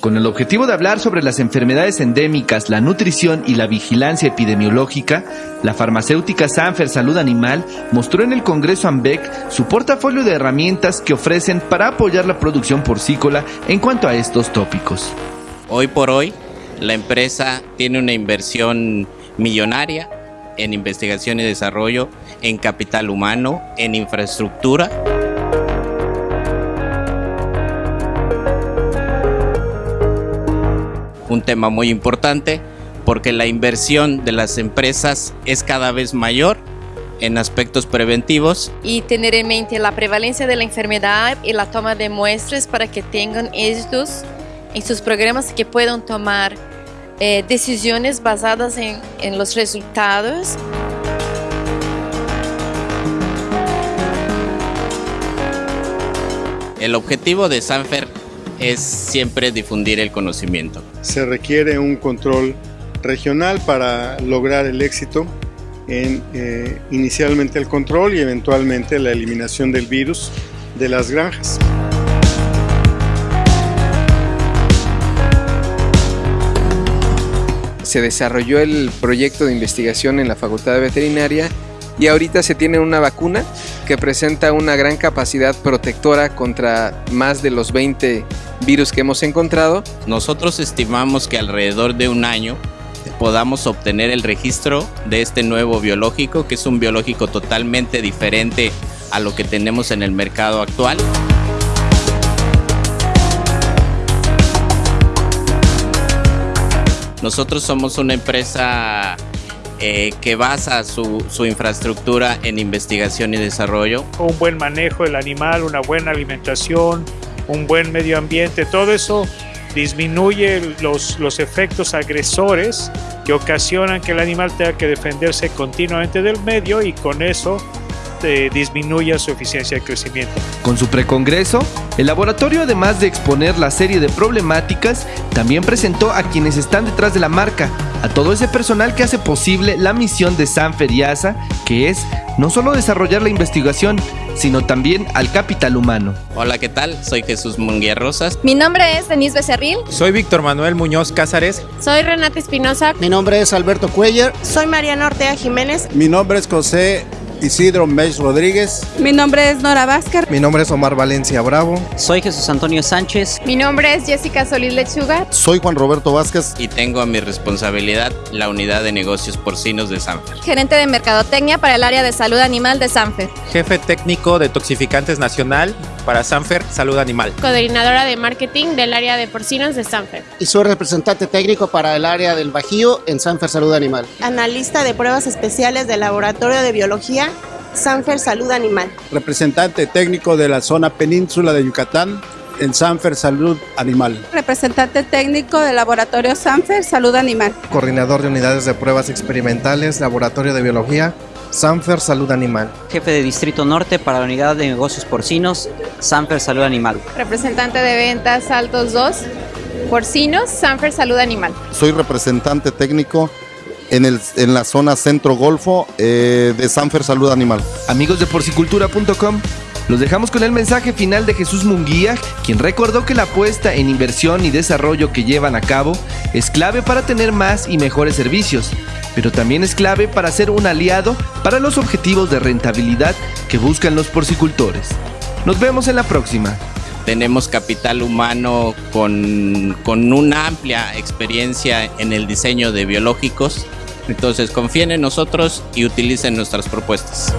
Con el objetivo de hablar sobre las enfermedades endémicas, la nutrición y la vigilancia epidemiológica, la farmacéutica Sanfer Salud Animal mostró en el Congreso AMBEC su portafolio de herramientas que ofrecen para apoyar la producción porcícola en cuanto a estos tópicos. Hoy por hoy, la empresa tiene una inversión millonaria en investigación y desarrollo, en capital humano, en infraestructura. Un tema muy importante porque la inversión de las empresas es cada vez mayor en aspectos preventivos. Y tener en mente la prevalencia de la enfermedad y la toma de muestras para que tengan éxitos en sus programas que puedan tomar eh, decisiones basadas en, en los resultados. El objetivo de Sanfer es siempre difundir el conocimiento. Se requiere un control regional para lograr el éxito en eh, inicialmente el control y eventualmente la eliminación del virus de las granjas. Se desarrolló el proyecto de investigación en la Facultad de Veterinaria y ahorita se tiene una vacuna que presenta una gran capacidad protectora contra más de los 20 virus que hemos encontrado. Nosotros estimamos que alrededor de un año podamos obtener el registro de este nuevo biológico, que es un biológico totalmente diferente a lo que tenemos en el mercado actual. Nosotros somos una empresa eh, que basa su, su, infraestructura en investigación y desarrollo. Un buen manejo del animal, una buena alimentación, un buen medio ambiente, todo eso disminuye los, los efectos agresores que ocasionan que el animal tenga que defenderse continuamente del medio y con eso eh, disminuya su eficiencia de crecimiento. Con su precongreso, el laboratorio además de exponer la serie de problemáticas, también presentó a quienes están detrás de la marca, a todo ese personal que hace posible la misión de Sanfer y ASA, que es no solo desarrollar la investigación, sino también al capital humano. Hola, ¿qué tal? Soy Jesús Munguía Rosas. Mi nombre es Denise Becerril. Soy Víctor Manuel Muñoz Cázares. Soy Renata Espinosa. Mi nombre es Alberto Cuellar. Soy Mariana Ortega Jiménez. Mi nombre es José Isidro Mech Rodríguez. Mi nombre es Nora Vázquez. Mi nombre es Omar Valencia Bravo. Soy Jesús Antonio Sánchez. Mi nombre es Jessica Solís Lechuga. Soy Juan Roberto Vázquez. Y tengo a mi responsabilidad la unidad de negocios porcinos de Sanfer. Gerente de Mercadotecnia para el área de salud animal de Sanfer. Jefe técnico de toxificantes nacional para Sanfer Salud Animal. Coordinadora de marketing del área de porcinos de Sanfer. Y soy representante técnico para el área del Bajío en Sanfer Salud Animal. Analista de pruebas especiales del Laboratorio de Biología Sanfer Salud Animal. Representante técnico de la zona península de Yucatán en Sanfer Salud Animal. Representante técnico del laboratorio Sanfer Salud Animal. Coordinador de unidades de pruebas experimentales, laboratorio de biología, Sanfer Salud Animal. Jefe de Distrito Norte para la unidad de negocios porcinos, Sanfer Salud Animal. Representante de ventas Altos 2, porcinos, Sanfer Salud Animal. Soy representante técnico en, el, en la zona centro-golfo eh, de Sanfer Salud Animal. Amigos de porcicultura.com, los dejamos con el mensaje final de Jesús Munguía, quien recordó que la apuesta en inversión y desarrollo que llevan a cabo es clave para tener más y mejores servicios, pero también es clave para ser un aliado para los objetivos de rentabilidad que buscan los porcicultores. Nos vemos en la próxima. Tenemos capital humano con, con una amplia experiencia en el diseño de biológicos entonces confíen en nosotros y utilicen nuestras propuestas.